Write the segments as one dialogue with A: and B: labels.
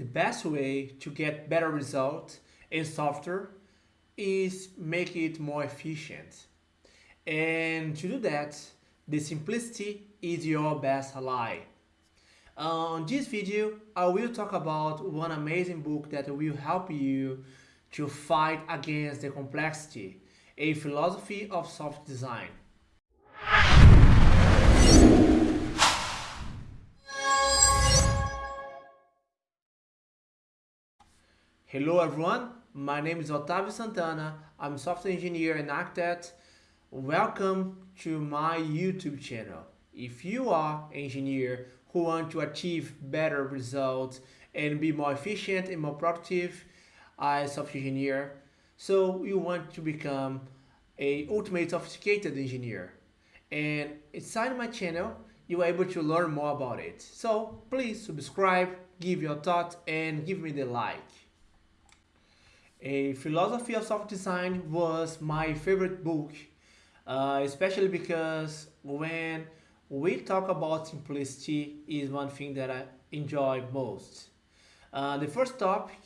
A: the best way to get better results in software is make it more efficient. And to do that, the simplicity is your best ally. Uh, on this video, I will talk about one amazing book that will help you to fight against the complexity, a philosophy of soft design. Hello everyone, my name is Otavio Santana, I'm a software engineer and architect. Welcome to my YouTube channel. If you are an engineer who want to achieve better results and be more efficient and more productive as software engineer, so you want to become a ultimate sophisticated engineer. And inside my channel, you are able to learn more about it. So please subscribe, give your thoughts and give me the like. A Philosophy of Software Design was my favorite book, uh, especially because when we talk about simplicity is one thing that I enjoy most. Uh, the first topic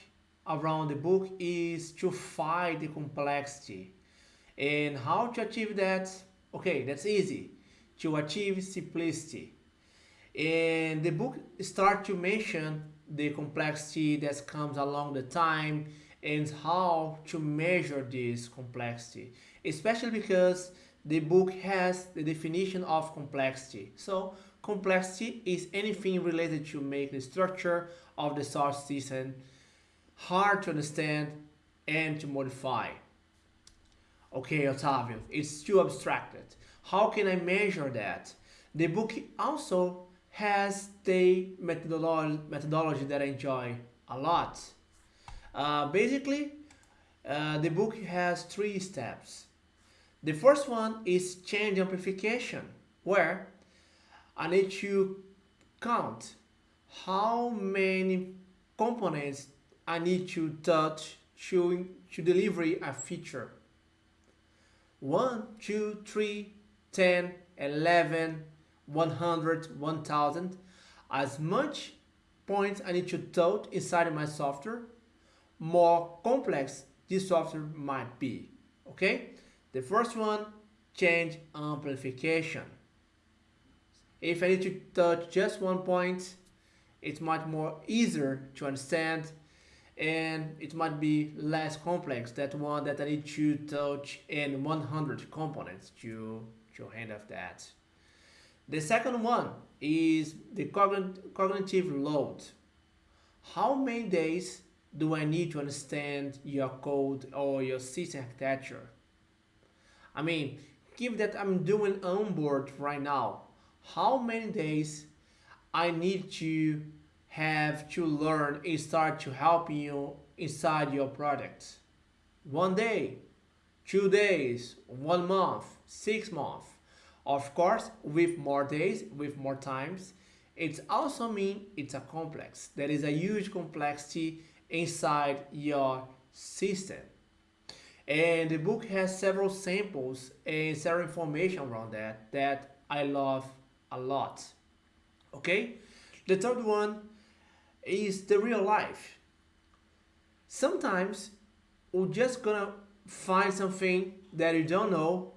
A: around the book is to fight the complexity. And how to achieve that? Okay, that's easy. To achieve simplicity. And the book starts to mention the complexity that comes along the time and how to measure this complexity, especially because the book has the definition of complexity. So complexity is anything related to make the structure of the source system hard to understand and to modify. Okay, Otavio, it's too abstracted. How can I measure that? The book also has the methodology, methodology that I enjoy a lot. Uh, basically, uh, the book has three steps. The first one is change amplification, where I need to count how many components I need to touch to, to deliver a feature. 1, 2, 3, 10, 11, 100, 1000. As much points I need to touch inside my software more complex this software might be. Okay, the first one, change amplification. If I need to touch just one point, it's much more easier to understand and it might be less complex that one that I need to touch in 100 components to, to handle that. The second one is the cognitive load. How many days do I need to understand your code or your system architecture? I mean, given that I'm doing onboard right now, how many days I need to have to learn and start to help you inside your product? One day, two days, one month, six months. Of course, with more days, with more times, it also means it's a complex. There is a huge complexity inside your system. And the book has several samples and several information around that that I love a lot. Okay? The third one is the real life. Sometimes we're just gonna find something that you don't know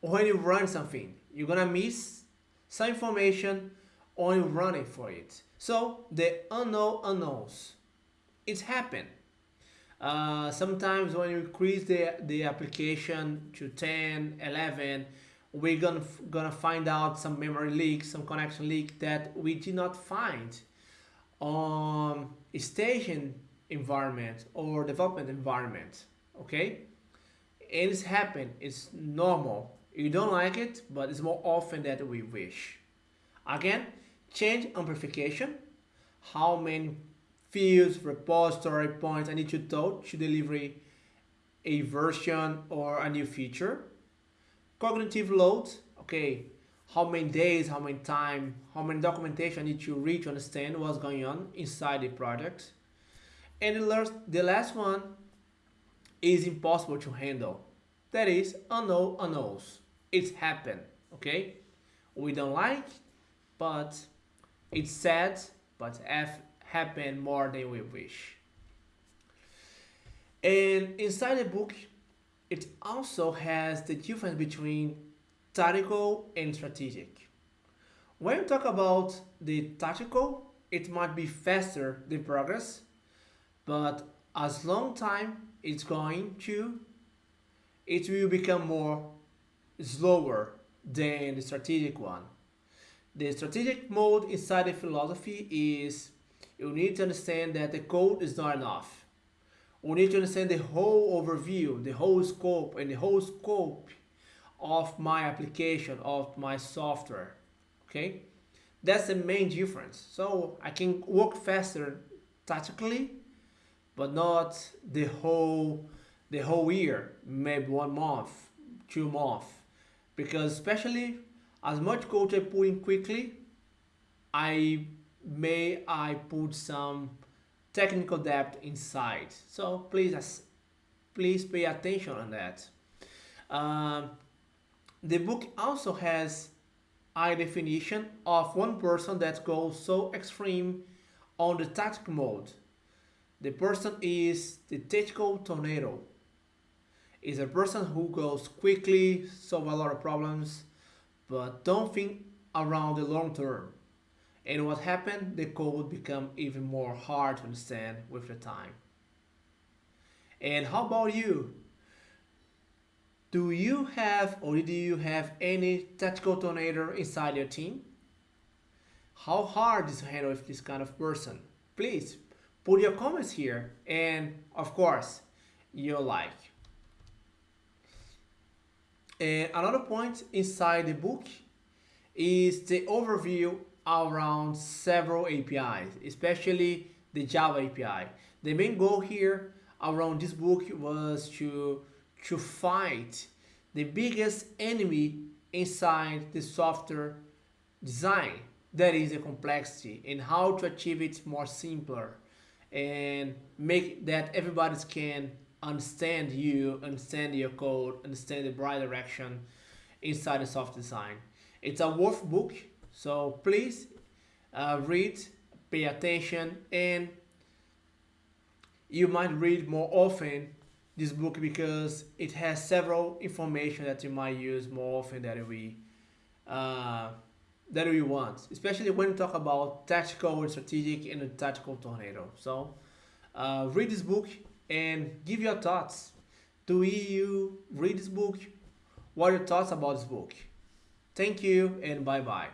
A: when you run something. You're gonna miss some information you're running for it. So the unknown unknowns it's happened. Uh, sometimes when you increase the, the application to 10, 11, we're gonna, gonna find out some memory leak, some connection leak that we did not find on a staging environment or development environment, okay? And it's happened, it's normal. You don't like it, but it's more often that we wish. Again, change amplification, how many fields, repository points I need to touch to deliver a version or a new feature. Cognitive load, okay, how many days, how many time, how many documentation I need to read to understand what's going on inside the project. And the last, the last one is impossible to handle. That is unknown unknowns. It's happened, okay? We don't like, but it's sad, but F happen more than we wish. And inside the book, it also has the difference between tactical and strategic. When you talk about the tactical, it might be faster the progress, but as long time it's going to, it will become more slower than the strategic one. The strategic mode inside the philosophy is you need to understand that the code is not enough. We need to understand the whole overview, the whole scope, and the whole scope of my application, of my software. Okay? That's the main difference. So I can work faster tactically, but not the whole the whole year, maybe one month, two months. Because especially as much code I put in quickly, I may I put some technical debt inside. So please, please pay attention on that. Um, the book also has a definition of one person that goes so extreme on the tactical mode. The person is the tactical tornado. Is a person who goes quickly, solve a lot of problems, but don't think around the long term. And what happened? The code would become even more hard to understand with the time. And how about you? Do you have or do you have any tactical tornado inside your team? How hard is to handle with this kind of person? Please put your comments here and of course your like. And another point inside the book is the overview around several APIs, especially the Java API. The main goal here around this book was to, to fight the biggest enemy inside the software design, that is the complexity, and how to achieve it more simpler and make that everybody can understand you, understand your code, understand the right direction inside the software design. It's a worth book so please uh, read, pay attention, and you might read more often this book because it has several information that you might use more often than we uh, that we want, especially when you talk about tactical and strategic and a tactical tornado. So uh, read this book and give your thoughts. Do you read this book? What are your thoughts about this book? Thank you and bye bye.